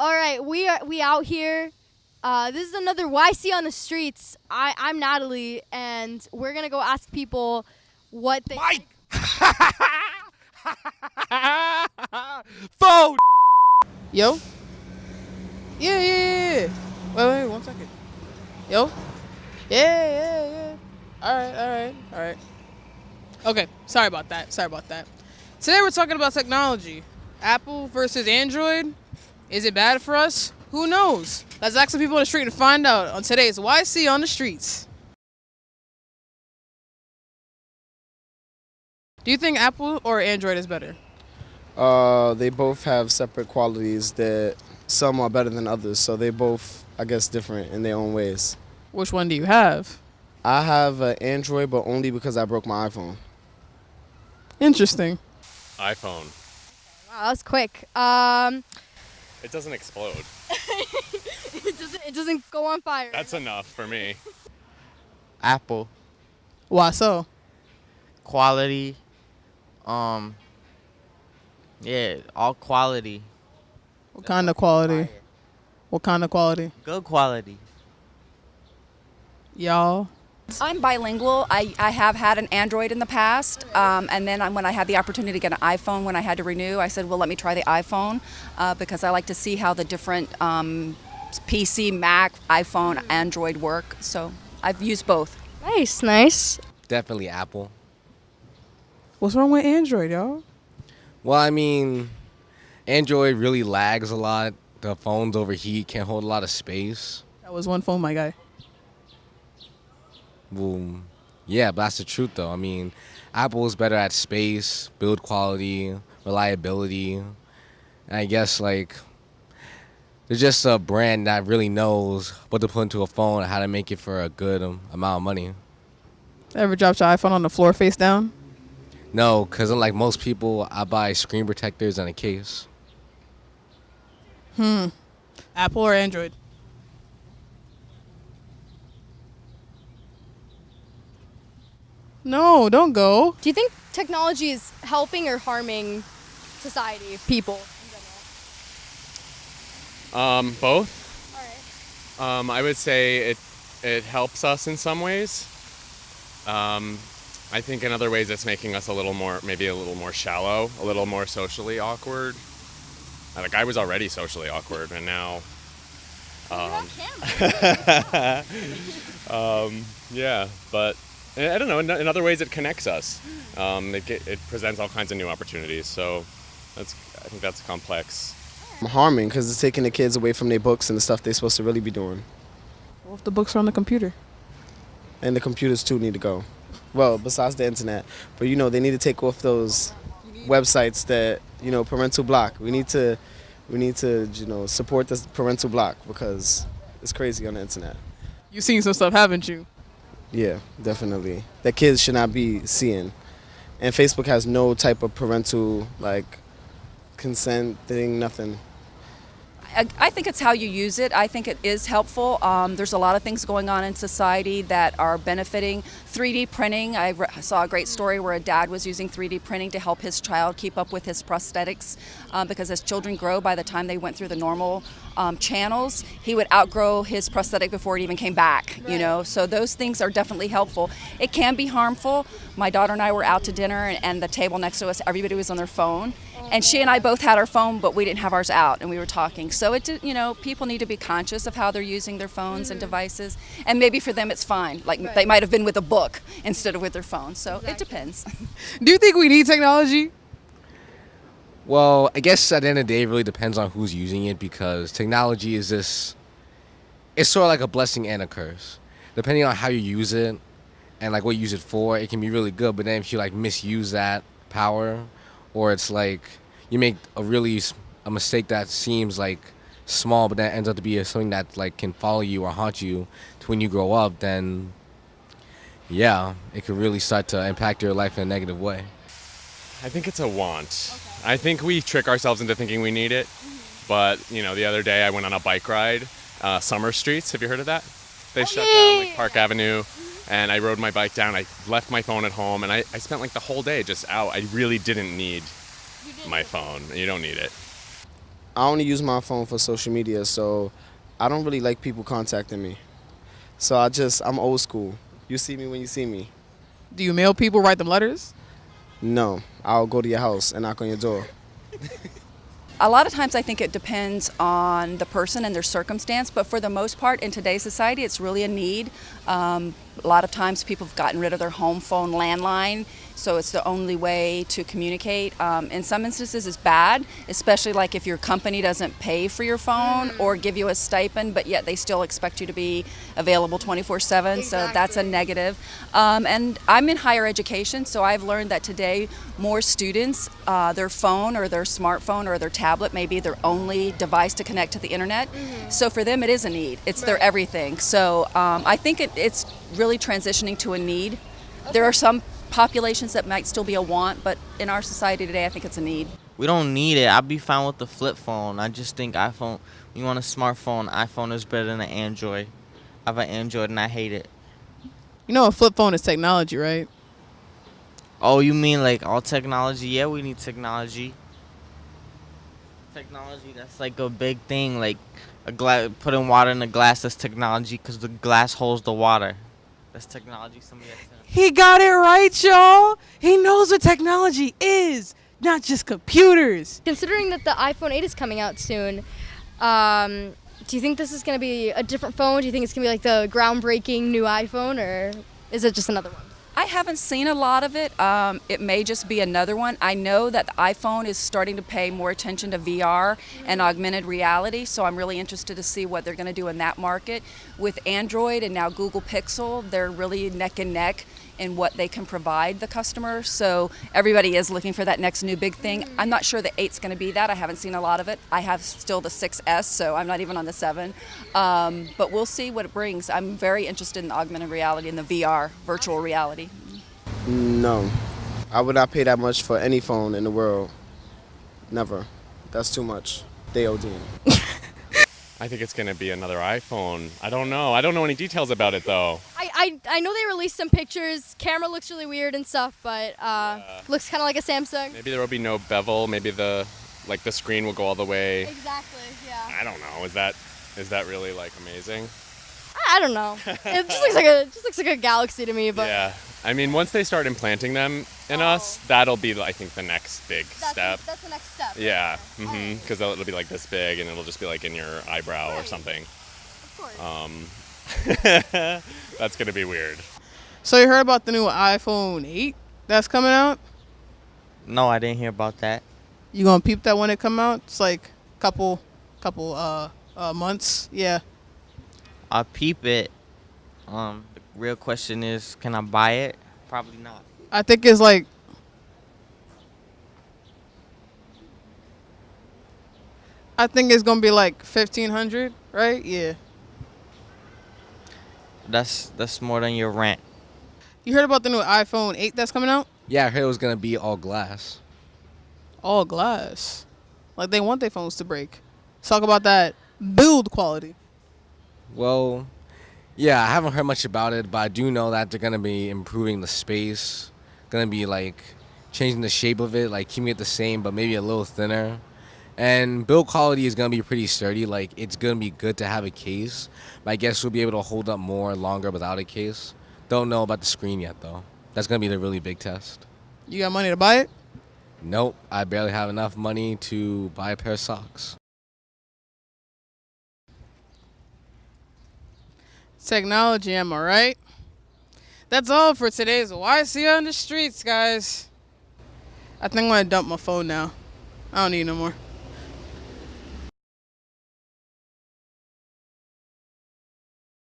All right, we are we out here. Uh, this is another YC on the streets. I I'm Natalie, and we're gonna go ask people what they. Mike. Phone. Yo? Yeah, yeah, yeah, yeah. Wait, wait, one second. Yo? Yeah, yeah, yeah. All right, all right, all right. Okay, sorry about that. Sorry about that. Today we're talking about technology. Apple versus Android. Is it bad for us? Who knows? Let's ask some people on the street and find out on today's YC on the streets. Do you think Apple or Android is better? Uh, they both have separate qualities that some are better than others. So they both, I guess, different in their own ways. Which one do you have? I have an Android, but only because I broke my iPhone. Interesting. iPhone. Wow, that was quick. Um, It doesn't explode. it doesn't it doesn't go on fire. That's enough for me. Apple Why so? quality. Um. Yeah, all quality. What kind of quality? What kind of quality? Good quality. Y'all. I'm bilingual. I, I have had an Android in the past, um, and then I- when I had the opportunity to get an iPhone when I had to renew, I said, well, let me try the iPhone uh, because I like to see how the different um, PC, Mac, iPhone, Android work. So I've used both. nice, nice. Definitely Apple. What's wrong with Android, y'all? Well, I mean, Android really lags a lot. The phones overheat, can't hold a lot of space. That was one phone, my guy. Well, yeah, but that's the truth, though. I mean, Apple is better at space, build quality, reliability. And I guess, like, they're just a brand that really knows what to put into a phone and how to make it for a good um, amount of money. Ever dropped your iPhone on the floor face down? No, because unlike most people, I buy screen protectors and a case. Hmm. Apple or Android? No, don't go. Do you think technology is helping or harming society, people in general? Um, both. All right. Um, I would say it it helps us in some ways. Um, I think in other ways it's making us a little more, maybe a little more shallow, a little more socially awkward. Like I was already socially awkward, and now, um, um, yeah. But I I don't know. In, in other ways, it connects us. Um, it, get, it presents all kinds of new opportunities. So that's I think that's complex. Harming because it's taking the kids away from their books and the stuff they're supposed to really be doing. What if the books are on the computer? And the computers too need to go. Well, besides the internet, but you know they need to take off those websites that you know parental block. We need to, we need to you know support this parental block because it's crazy on the internet. You've seen some stuff, haven't you? Yeah, definitely. That kids should not be seeing. And Facebook has no type of parental like consent thing, nothing. I, I think it's how you use it. I think it is helpful. Um, there's a lot of things going on in society that are benefiting. 3D printing. I saw a great story where a dad was using 3D printing to help his child keep up with his prosthetics um, because as children grow, by the time they went through the normal um, channels, he would outgrow his prosthetic before it even came back. You know, so those things are definitely helpful. It can be harmful. My daughter and I were out to dinner, and, and the table next to us, everybody was on their phone, and she and I both had our phone, but we didn't have ours out, and we were talking. So it, did- you know, people need to be conscious of how they're using their phones and mm. devices, and maybe for them it's fine. Like they might have been with a book instead of with their phone. So it depends. Do you think we need technology? Well, I guess at the end of the day, it really depends on who's using it because technology is this. It's sort of like a blessing and a curse, depending on how you use it, and like what you use it for. It can be really good, but then if you like misuse that power, or it's like you make a really a mistake that seems like small, but that ends up to be something that like can follow you or haunt you to when you grow up, then yeah, it could really start to impact your life in a negative way. I think it's a want. I think we trick ourselves into thinking we need it. But, you know, the other day I went on a bike ride, uh, Summer Streets. Have you heard of that? They shut down like Park Avenue. And I rode my bike down. I left my phone at home and I, I spent like the whole day just out. I really didn't need my phone. You don't need it. I only use my phone for social media, so I don't really like people contacting me. So I just I'm old school. You see me when you see me. Do you mail people, write them letters? No, I'll go to your house and knock on your door. A lot of times I think it depends on the person and their circumstance, but for the most part in today's society it's really a need. Um, a lot of times people have gotten rid of their home phone landline, so it's the only way to communicate. Um, in some instances it's bad, especially like if your company doesn't pay for your phone or give you a stipend, but yet they still expect you to be available 24-7, so that's a negative. Um, and I'm in higher education, so I've learned that today more students, uh, their phone or their smartphone or their tablet may be their only device to connect to the internet. So for them it is a need, it's their everything. So um, I think it, it's really transitioning to a need. There are some populations that might still be a want, but in our society today, I think it's a need. We don't need it. I'd be fine with the flip phone. I just think iPhone, you want a smartphone, iPhone is better than an Android. I have an Android and I hate it. You know, a flip phone is technology, right? Oh, you mean like all technology? Yeah, we need technology. Technology, that's like a big thing. Like a glass, putting water in a glass, that's technology because the glass holds the water. That's technology. Somebody has to- He got it right, y'all. He knows what technology is, not just computers. Considering that the iPhone 8 is coming out soon, um, do you think this is going to be a different phone? Do you think it's going to be like the groundbreaking new iPhone, or is it just another one? I haven't seen a lot of it. Um, it may just be another one. I know that the iPhone is starting to pay more attention to VR and augmented reality, so I'm really interested to see what they're going to do in that market. With Android and now Google Pixel, they're really neck and neck in what they can provide the customer. So everybody is looking for that next new big thing. I'm not sure the 8's going to be that. I haven't seen a lot of it. I have still the 6S, so I'm not even on the 7. Um, but we'll see what it brings. I'm very interested in augmented reality and the VR, virtual reality. No, I would not pay that much for any phone in the world. Never. That's too much. They ODing. I think it's gonna be another iPhone. I don't know. I don't know any details about it though. I, I, I know they released some pictures. Camera looks really weird and stuff, but uh, looks kind of like a Samsung. Maybe there will be no bevel. Maybe the like the screen will go all the way. Exactly. Yeah. I don't know. Is that is that really like amazing? I, I don't know. it just looks like a just looks like a galaxy to me, but yeah. I mean, once they start implanting them in us, that'll be I think the next big Oh. that's, step. that's the next step. Yeah, Okay. mm-hmm. Because it'll be like this big, and it'll just be like in your eyebrow or something. Of course. Um, that's gonna be weird. So you heard about the new iPhone 8 that's coming out? No, I didn't hear about that. You gonna peep that when it come out? It's like couple, couple uh, uh months. Yeah. I'll peep it. Um, the real question is, can I buy it? Probably not. I think it's like I think it's gonna be like fifteen hundred, right? Yeah. That's that's more than your rent. You heard about the new iPhone 8 that's coming out? Yeah, I heard it was gonna be all glass. All glass. Like they want their phones to break. Let's talk about that build quality. Well, yeah, I haven't heard much about it, but I do know that they're gonna be improving the space, gonna be like changing the shape of it, like keeping it the same but maybe a little thinner. And build quality is gonna be pretty sturdy. Like it's gonna be good to have a case, but I guess we'll be able to hold up more longer without a case. Don't know about the screen yet though. That's gonna be the really big test. You got money to buy it? Nope, I barely have enough money to buy a pair of socks. Technology, am I right? That's all for today's YC on the streets, guys. I think I'm gonna dump my phone now. I don't need no more.